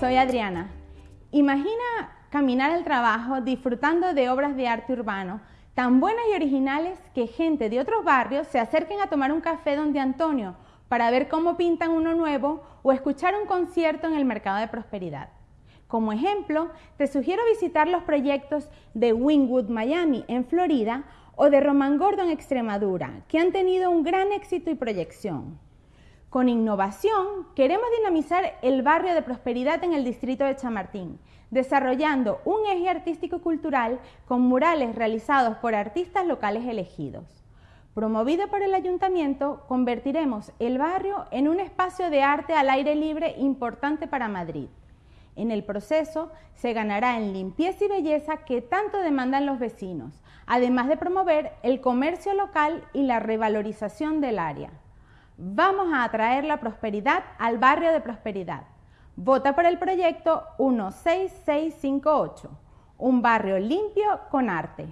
soy Adriana. Imagina caminar al trabajo disfrutando de obras de arte urbano tan buenas y originales que gente de otros barrios se acerquen a tomar un café donde Antonio para ver cómo pintan uno nuevo o escuchar un concierto en el mercado de prosperidad. Como ejemplo, te sugiero visitar los proyectos de Wingwood Miami en Florida o de Roman Gordon Extremadura, que han tenido un gran éxito y proyección. Con innovación queremos dinamizar el barrio de prosperidad en el distrito de Chamartín, desarrollando un eje artístico-cultural con murales realizados por artistas locales elegidos. Promovido por el ayuntamiento, convertiremos el barrio en un espacio de arte al aire libre importante para Madrid. En el proceso se ganará en limpieza y belleza que tanto demandan los vecinos, además de promover el comercio local y la revalorización del área. Vamos a atraer la prosperidad al barrio de prosperidad. Vota por el proyecto 16658, un barrio limpio con arte.